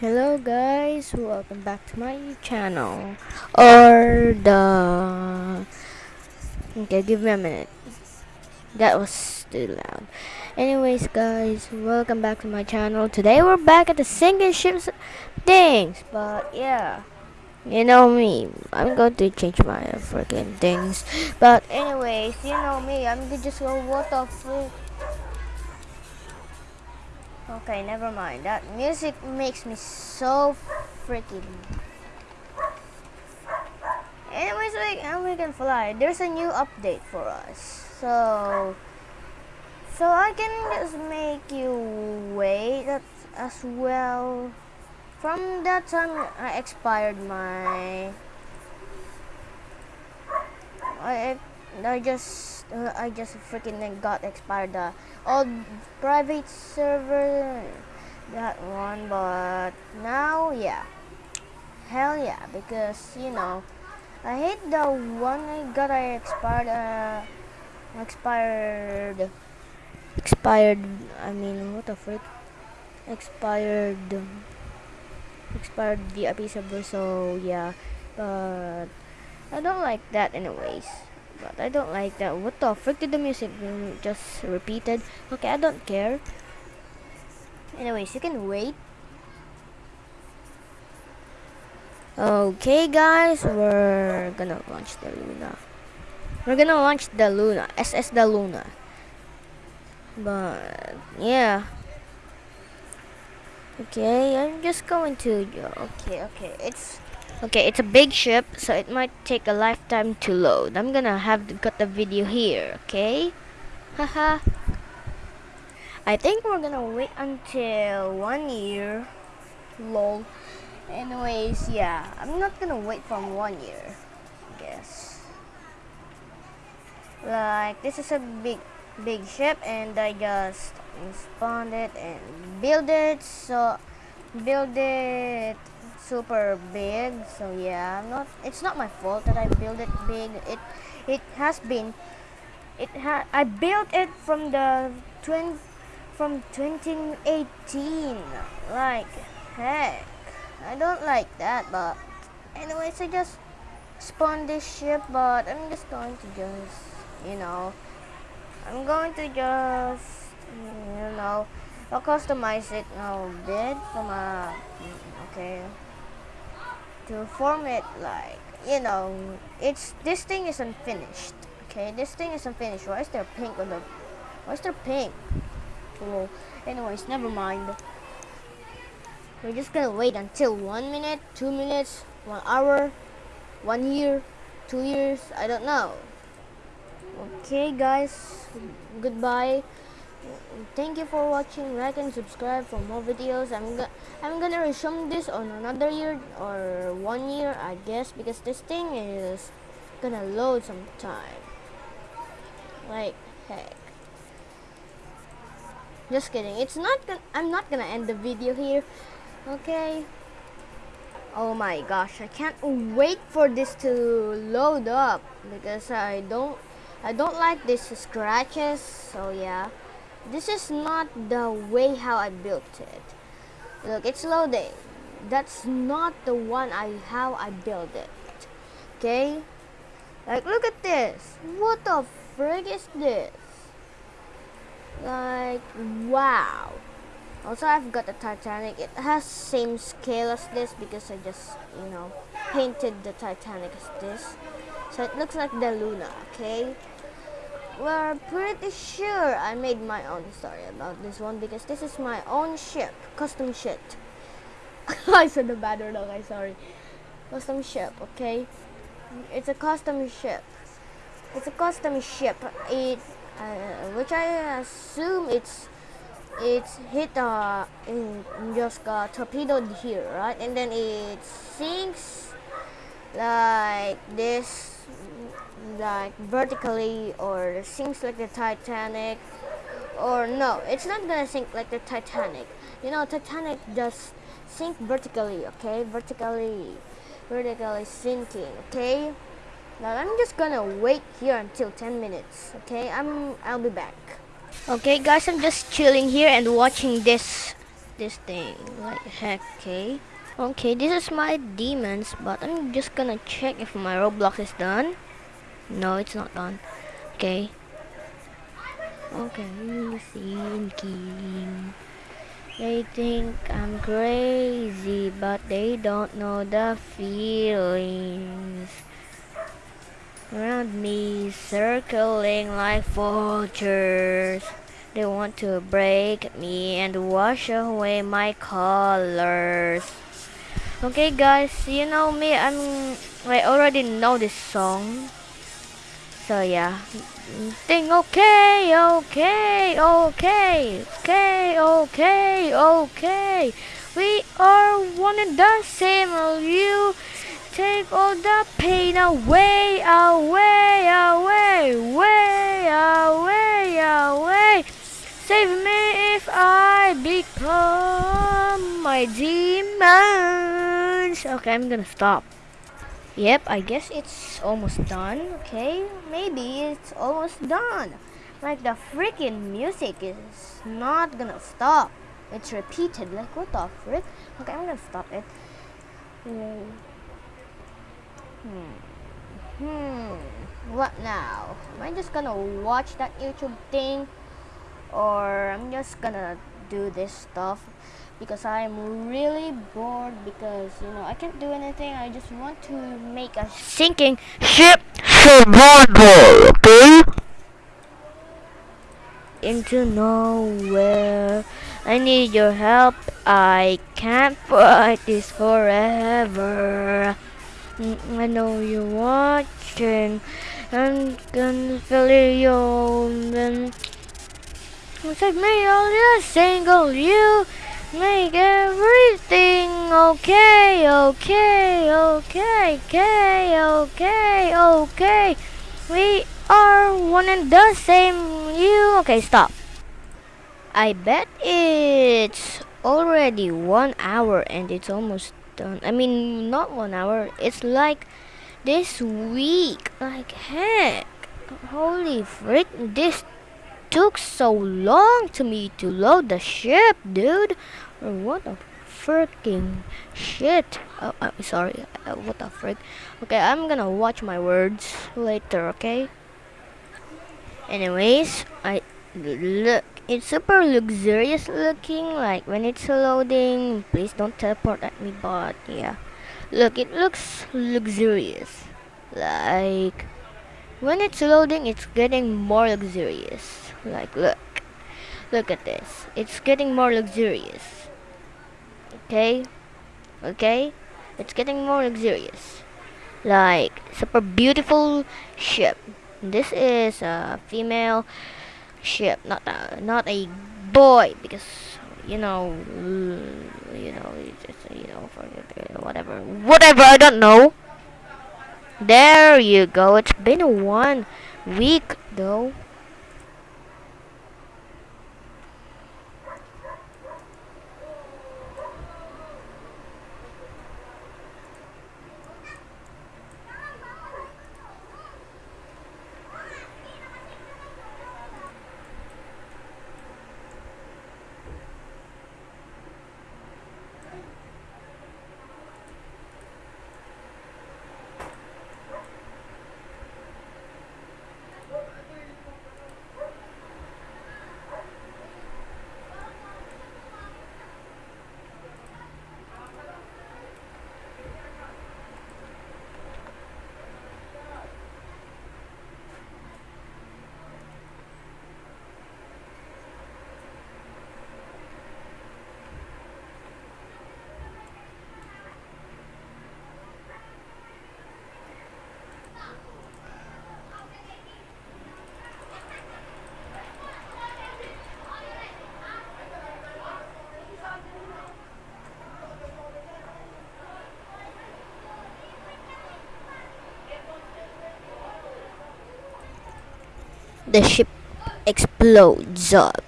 Hello guys, welcome back to my channel. Or the Okay, give me a minute. That was too loud. Anyways guys, welcome back to my channel. Today we're back at the sinking ships things. But yeah. You know me. I'm going to change my freaking things. But anyways, you know me. I'm just what the frick Okay, never mind. That music makes me so freaking. Anyways, we, and we can fly. There's a new update for us. So, so I can just make you wait as well. From that time, I expired my. I I just uh, I just freaking got expired the old private server that one but now yeah. Hell yeah because you know I hate the one I got I expired uh, expired expired I mean what the frick? Expired expired VIP server so yeah but I don't like that anyways but I don't like that. What the frick did the music just repeated? Okay, I don't care. Anyways, you can wait. Okay, guys, we're gonna launch the Luna. We're gonna launch the Luna, SS the Luna. But yeah. Okay, I'm just going to. Okay, okay, it's Okay, it's a big ship, so it might take a lifetime to load. I'm gonna have to cut the video here, okay? Haha. I think we're gonna wait until one year. Lol. Anyways, yeah, I'm not gonna wait from one year, I guess. Like, this is a big, big ship, and I just spawned it and build it, so build it super big so yeah I'm not it's not my fault that I built it big. It it has been it ha I built it from the twin from 2018 like heck I don't like that but anyways I just spawned this ship but I'm just going to just you know I'm going to just you know I'll customize it a bit from mm, a okay to form it like you know it's this thing is unfinished okay? This thing is unfinished. Why is there pink on the why is there pink? Well anyways never mind. We're just gonna wait until one minute two minutes one hour one year two years I don't know. Okay guys. Goodbye thank you for watching. Like and subscribe for more videos. I'm go i'm gonna resume this on another year or one year i guess because this thing is gonna load some time like heck. Just kidding. It's not gonna i'm not gonna end the video here okay? Oh my gosh i can't wait for this to load up because i don't i don't like these scratches so yeah this is not the way how I built it. Look, it's loading. That's not the one I how I built it. Okay? Like, look at this. What the frig is this? Like, wow. Also, I've got the Titanic. It has same scale as this because I just, you know, painted the Titanic as this. So it looks like the Luna, okay? We're pretty sure I made my own story about this one because this is my own ship, custom ship. I said the bad word, okay, sorry. Custom ship, okay? It's a custom ship. It's a custom ship. It, uh, which I assume it's it's hit uh in just got torpedoed here, right? And then it sinks like this like vertically or sinks like the Titanic. Or no it's not gonna sink like the Titanic. You know Titanic just sink vertically okay? Vertically vertically sinking okay? Now I'm just gonna wait here until 10 minutes okay? I'm I'll be back. Okay guys I'm just chilling here and watching this this thing. Like heck, okay? Okay, this is my demons, but I'm just gonna check if my Roblox is done. No, it's not done. Okay. Okay, thinking. They think I'm crazy, but they don't know the feelings around me, circling like vultures. They want to break me and wash away my colors. Okay guys, you know me, I'm I already know this song. So yeah. Think okay, okay, okay, okay, okay, okay. We are one and the same. You take all the pain away, away, away, away, away, away. Save me if I become my demons. Okay, I'm gonna stop. Yep, I guess it's almost done. Okay, maybe it's almost done. Like the freaking music is not gonna stop. It's repeated. Like what the frick? Okay, I'm gonna stop it. Hmm. Hmm. What now? Am I just gonna watch that YouTube thing? Or I'm just gonna do this stuff? Because I'm really bored because you know I can't do anything. I just want to make a sinking ship survival okay? Into nowhere. I need your help. I can't fight this forever. Mm, I know you're watching. I'm gonna fill you and save me all just single you Make everything okay, okay, okay, okay, okay, okay. We are one and the same. You okay? Stop. I bet it's already one hour and it's almost done. I mean, not one hour. It's like this week. Like heck. Holy frick! This took so long to me to load the ship, dude. What the freaking shit. Oh, I'm uh, sorry. Uh, what the frick. Okay, I'm gonna watch my words later, okay? Anyways, I look. It's super luxurious looking, like when it's loading. Please don't teleport at me, but yeah. Look, it looks luxurious. Like, when it's loading, it's getting more luxurious. Like, look. Look at this. It's getting more luxurious. Okay? Okay? It's getting more luxurious. Like, super beautiful ship. This is a female ship, not a, not a boy, because you know, you know, just you know, whatever, whatever. I don't know. There you go. It's been one week though. The ship explodes up.